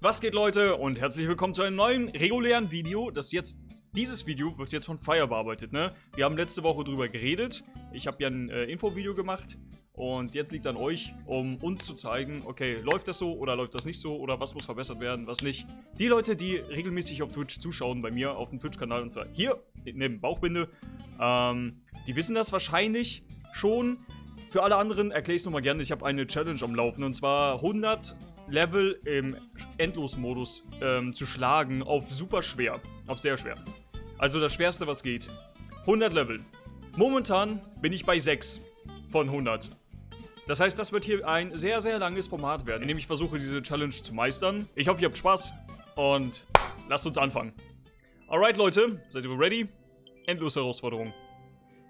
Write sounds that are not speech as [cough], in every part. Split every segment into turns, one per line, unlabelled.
Was geht Leute und herzlich willkommen zu einem neuen regulären Video, das jetzt, dieses Video wird jetzt von Fire bearbeitet, ne? Wir haben letzte Woche drüber geredet, ich habe ja ein äh, Infovideo gemacht und jetzt liegt es an euch, um uns zu zeigen, okay, läuft das so oder läuft das nicht so oder was muss verbessert werden, was nicht. Die Leute, die regelmäßig auf Twitch zuschauen, bei mir auf dem Twitch-Kanal und zwar hier, neben Bauchbinde, ähm, die wissen das wahrscheinlich schon. Für alle anderen erkläre ich es nochmal gerne, ich habe eine Challenge am Laufen und zwar 100 Level im Endlosmodus ähm, zu schlagen auf super schwer. Auf sehr schwer. Also das schwerste, was geht. 100 Level. Momentan bin ich bei 6 von 100. Das heißt, das wird hier ein sehr, sehr langes Format werden, in dem ich versuche, diese Challenge zu meistern. Ich hoffe, ihr habt Spaß und lasst uns anfangen. Alright, Leute, seid ihr ready? Endlose Herausforderung.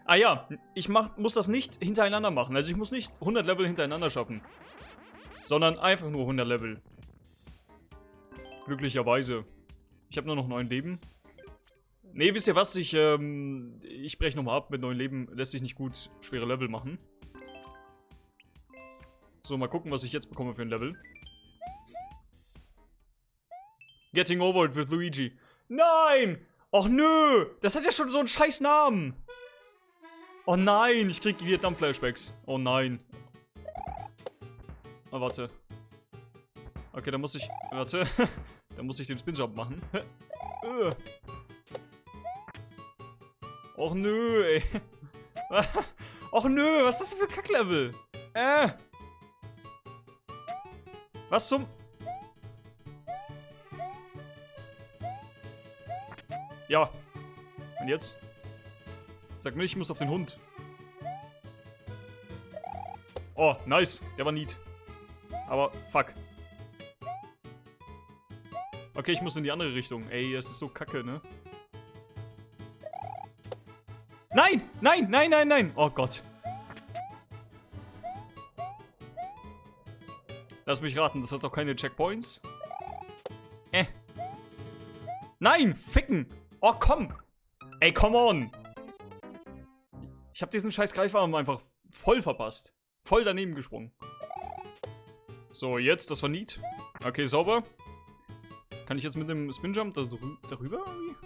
Ah ja, ich mach, muss das nicht hintereinander machen. Also ich muss nicht 100 Level hintereinander schaffen sondern einfach nur 100 Level. Glücklicherweise. Ich habe nur noch 9 Leben. Ne, wisst ihr was? Ich, ähm, ich breche nochmal ab. Mit 9 Leben lässt sich nicht gut schwere Level machen. So, mal gucken, was ich jetzt bekomme für ein Level. Getting over it with Luigi. Nein! Och nö! Das hat ja schon so einen scheiß Namen. Oh nein, ich krieg Vietnam-Flashbacks. Oh nein. Oh, warte. Okay, dann muss ich... Warte. [laughs] dann muss ich den Spinjump machen. [laughs] Och nö, ey. [laughs] Och nö, was ist das für ein Kacklevel? Äh. Was zum... Ja. Und jetzt? Sag mir, ich muss auf den Hund. Oh, nice. Der war neat. Aber, fuck. Okay, ich muss in die andere Richtung. Ey, das ist so kacke, ne? Nein! Nein, nein, nein, nein! Oh Gott. Lass mich raten, das hat doch keine Checkpoints. Äh. Nein! Ficken! Oh, komm! Ey, come on! Ich hab diesen scheiß Greifarm einfach voll verpasst. Voll daneben gesprungen. So, jetzt, das war neat. Okay, sauber. Kann ich jetzt mit dem Spinjump da darüber irgendwie?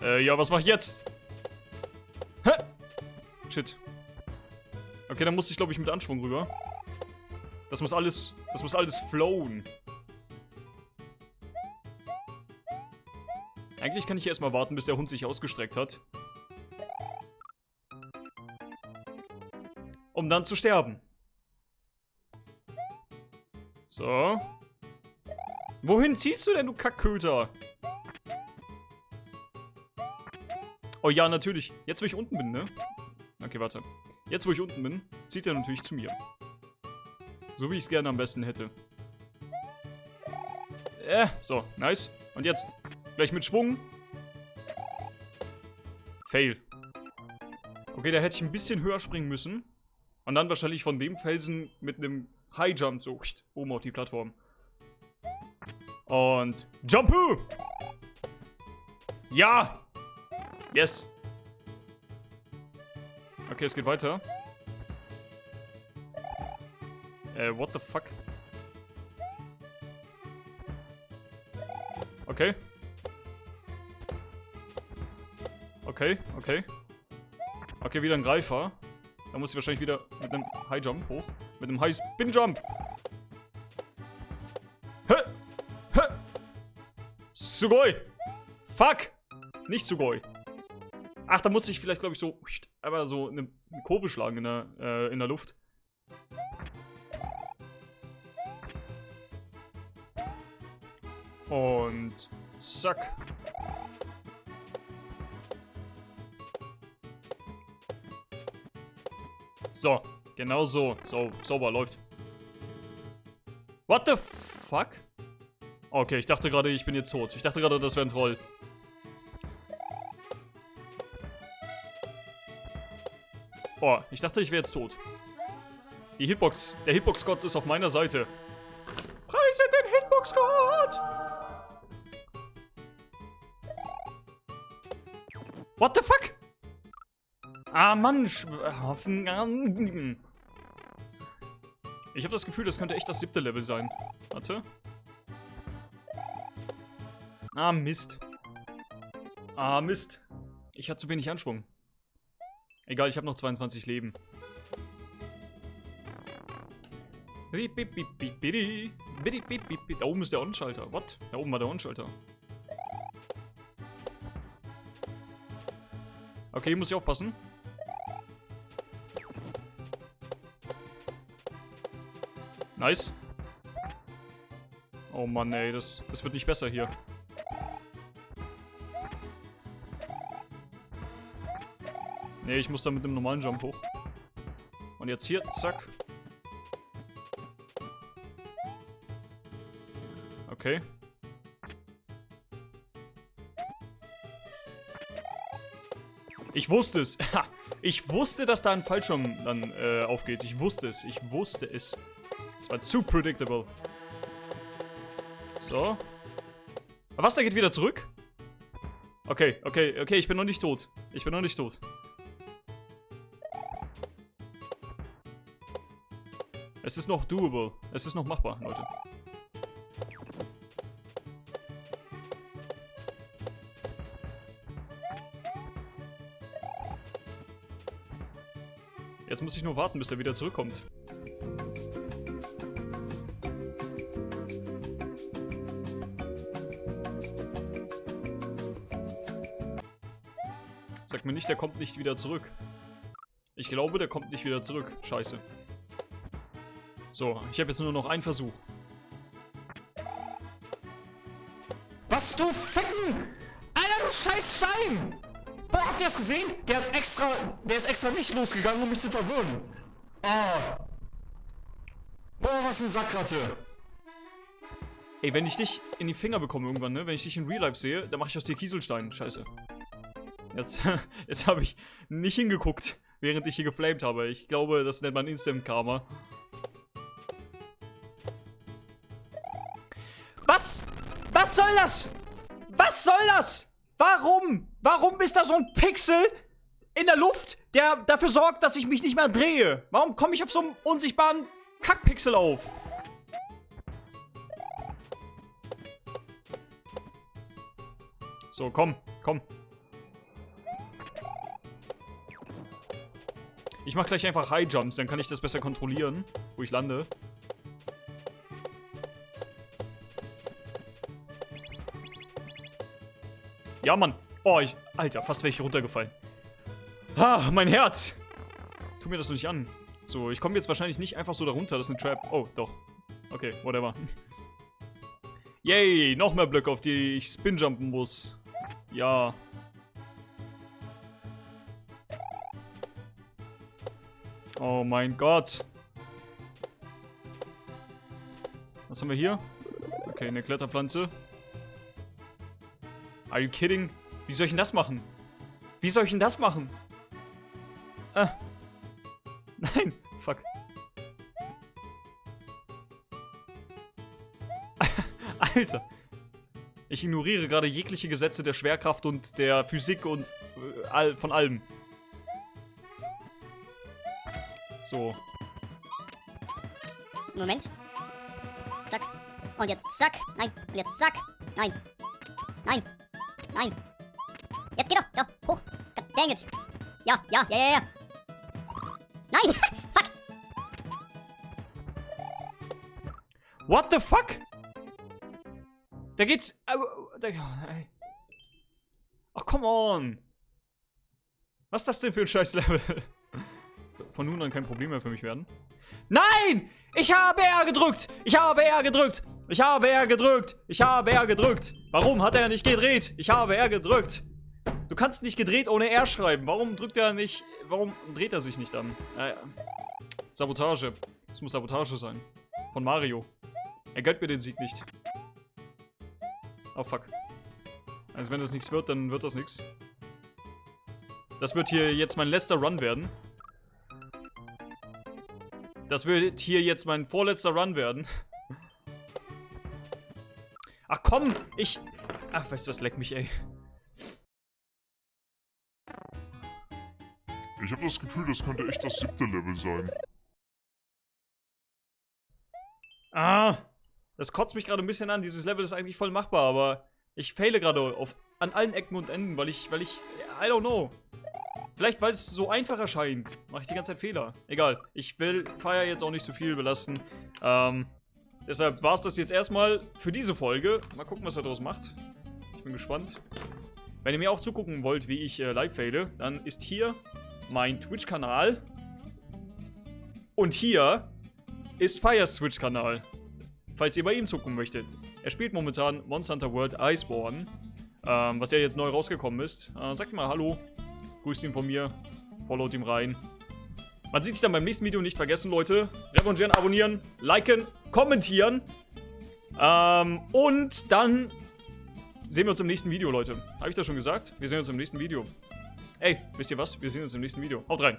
Äh, ja, was mach ich jetzt? Hä? Shit. Okay, dann muss ich, glaube ich, mit Anschwung rüber. Das muss alles, das muss alles flowen. Eigentlich kann ich erstmal warten, bis der Hund sich ausgestreckt hat. Um dann zu sterben. So. Wohin ziehst du denn, du Kackköter? Oh ja, natürlich. Jetzt, wo ich unten bin, ne? Okay, warte. Jetzt, wo ich unten bin, zieht er natürlich zu mir. So, wie ich es gerne am besten hätte. Äh, so, nice. Und jetzt, gleich mit Schwung. Fail. Okay, da hätte ich ein bisschen höher springen müssen. Und dann wahrscheinlich von dem Felsen mit einem High Jump so oben auf die Plattform. Und Jumpu! Ja! Yes! Okay, es geht weiter. Äh, what the fuck? Okay. Okay, okay. Okay, wieder ein Greifer. Da muss ich wahrscheinlich wieder mit einem High Jump hoch. Mit einem High Spin Jump. Hä? Hä? Sugoi. Fuck. Nicht Sugoi. Ach, da muss ich vielleicht, glaube ich, so einmal so eine, Kurve schlagen in der, äh, in der Luft. Und zack. So, genau so. So, sauber, läuft. What the fuck? Okay, ich dachte gerade, ich bin jetzt tot. Ich dachte gerade, das wäre ein Troll. Oh, ich dachte, ich wäre jetzt tot. Die Hitbox, der Hitbox-Gott ist auf meiner Seite. Preise den Hitbox-Gott! What the fuck? Ah, Mann. Ich habe das Gefühl, das könnte echt das siebte Level sein. Warte. Ah, Mist. Ah, Mist. Ich hatte zu wenig Anschwung. Egal, ich habe noch 22 Leben. Da oben ist der On-Schalter. What? Da oben war der On-Schalter. Okay, muss ich aufpassen. Nice. Oh Mann, ey, das, das wird nicht besser hier. Nee, ich muss da mit einem normalen Jump hoch. Und jetzt hier, zack. Okay. Ich wusste es. [laughs] ich wusste, dass da ein Fallschirm dann äh, aufgeht. Ich wusste es. Ich wusste es. Es war zu predictable. So. Aber was, der geht wieder zurück? Okay, okay, okay, ich bin noch nicht tot. Ich bin noch nicht tot. Es ist noch doable. Es ist noch machbar, Leute. Jetzt muss ich nur warten, bis er wieder zurückkommt. Sag mir nicht, der kommt nicht wieder zurück. Ich glaube, der kommt nicht wieder zurück. Scheiße. So, ich habe jetzt nur noch einen Versuch.
Was, du Ficken! Alter, du scheiß Schein! Boah, habt ihr das gesehen? Der hat extra, der ist extra nicht losgegangen, um mich zu verwirren. Oh. Boah, was eine Sackratte.
Ey, wenn ich dich in die Finger bekomme irgendwann, ne? Wenn ich dich in Real Life sehe, dann mache ich aus dir Kieselstein. Scheiße. Jetzt, [laughs] jetzt habe ich nicht hingeguckt, während ich hier geflamed habe. Ich glaube, das nennt man Instant Karma. Was? Was soll das? Was soll das? Warum? Warum ist da so ein Pixel in der Luft, der dafür sorgt, dass ich mich nicht mehr drehe? Warum komme ich auf so einem unsichtbaren Kackpixel auf? So, komm, komm. Ich mach gleich einfach High Jumps, dann kann ich das besser kontrollieren, wo ich lande. Ja, Mann. Oh, ich... Alter, fast wäre ich runtergefallen. Ah, mein Herz. Tu mir das nicht an. So, ich komme jetzt wahrscheinlich nicht einfach so da runter. Das ist ein Trap. Oh, doch. Okay, whatever. Yay, noch mehr Blöcke, auf die ich spinjumpen muss. Ja. Oh mein Gott. Was haben wir hier? Okay, eine Kletterpflanze. Are you kidding? Wie soll ich denn das machen? Wie soll ich denn das machen? Ah. [laughs] Nein. Fuck. [laughs] Alter. Ich ignoriere gerade jegliche Gesetze der Schwerkraft und der Physik und äh, von allem. So.
Moment. Zack. Und jetzt zack. Nein. Und jetzt zack. Nein. Nein. Nein. Jetzt geh doch. Ja, hoch. God dang it. Ja, ja, ja, ja, ja. Nein. [laughs] fuck.
What the fuck? Da geht's... Da, Ach, come on. Was ist das denn für ein scheiß Level? Von nun an kein Problem mehr für mich werden. Nein! Ich habe R gedrückt! Ich habe R gedrückt! Ich habe R gedrückt! Ich habe R gedrückt! Warum hat er nicht gedreht? Ich habe R gedrückt! Du kannst nicht gedreht ohne R schreiben. Warum drückt er nicht... Warum dreht er sich nicht an? Naja. Sabotage. Es muss Sabotage sein. Von Mario. Er gönnt mir den Sieg nicht. Oh, fuck. Also wenn das nichts wird, dann wird das nichts. Das wird hier jetzt mein letzter Run werden. Das wird hier jetzt mein vorletzter Run werden. Ach komm, ich... Ach, weißt du was, leck mich, ey.
Ich habe das Gefühl, das könnte echt das siebte Level sein.
Ah, das kotzt mich gerade ein bisschen an. Dieses Level ist eigentlich voll machbar, aber ich faile gerade auf an allen Ecken und Enden, weil ich, weil ich, I don't know. Vielleicht, weil es so einfach erscheint, mache ich die ganze Zeit Fehler. Egal, ich will Fire jetzt auch nicht so viel belasten. Ähm, deshalb war es das jetzt erstmal für diese Folge. Mal gucken, was er daraus macht. Ich bin gespannt. Wenn ihr mir auch zugucken wollt, wie ich äh, live faile, dann ist hier mein Twitch-Kanal. Und hier ist Fires Twitch-Kanal. Falls ihr bei ihm zugucken möchtet. Er spielt momentan Monster Hunter World Iceborne. Ähm, was ja jetzt neu rausgekommen ist. Äh, sagt mal Hallo. Grüßt ihn von mir. Followt ihm rein. Man sieht sich dann beim nächsten Video. Nicht vergessen, Leute. Revanchieren, abonnieren, liken, kommentieren. Ähm, und dann sehen wir uns im nächsten Video, Leute. Habe ich das schon gesagt? Wir sehen uns im nächsten Video. Ey, wisst ihr was? Wir sehen uns im nächsten Video. Haut rein.